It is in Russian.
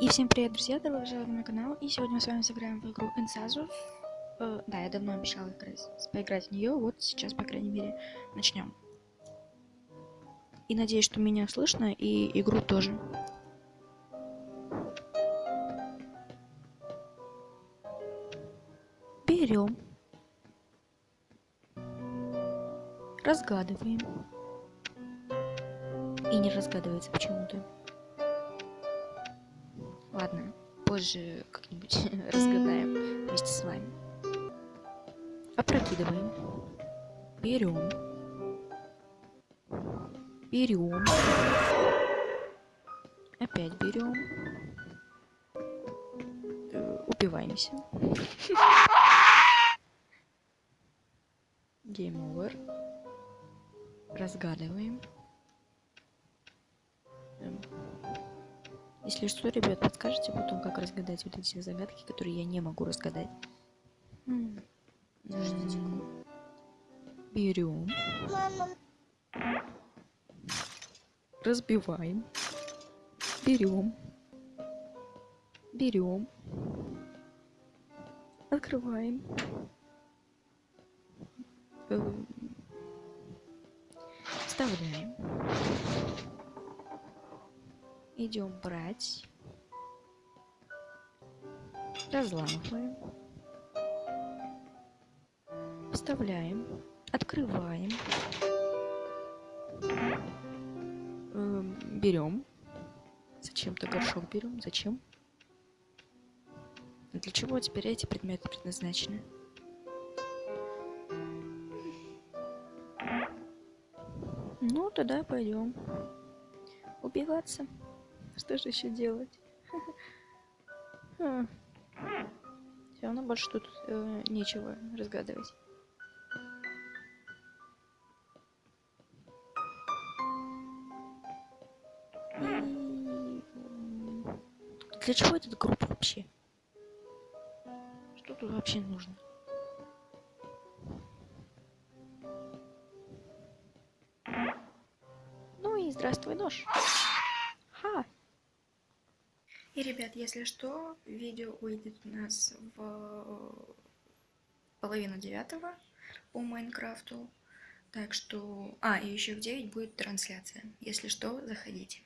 И всем привет, друзья, добро пожаловать на мой канал. И сегодня мы с вами сыграем в игру Инсазу. Э, да, я давно обещала играть, поиграть в нее, вот сейчас, по крайней мере, начнем. И надеюсь, что меня слышно, и игру тоже. Берем. Разгадываем. И не разгадывается почему-то. Ладно, позже как-нибудь разгадаем вместе с вами. Опрокидываем. Берем. Берем. Опять берем. Э, убиваемся. Game over. Разгадываем. Если что, ребят, подскажите потом, как разгадать вот эти загадки, которые я не могу разгадать. Берем. Разбиваем. Берем. Берем. Открываем. Эм. Вставляем идем брать, разламываем, вставляем, открываем, э, берем. Зачем-то горшок берем. Зачем? Для чего теперь эти предметы предназначены? Ну, тогда пойдем убиваться. Что же еще делать? Все равно больше тут э, нечего разгадывать. Для чего этот группа вообще? Что тут вообще нужно? Ну и здравствуй, нож. И, ребят, если что, видео выйдет у нас в половину девятого по Майнкрафту. Так что... А, и еще в 9 будет трансляция. Если что, заходите.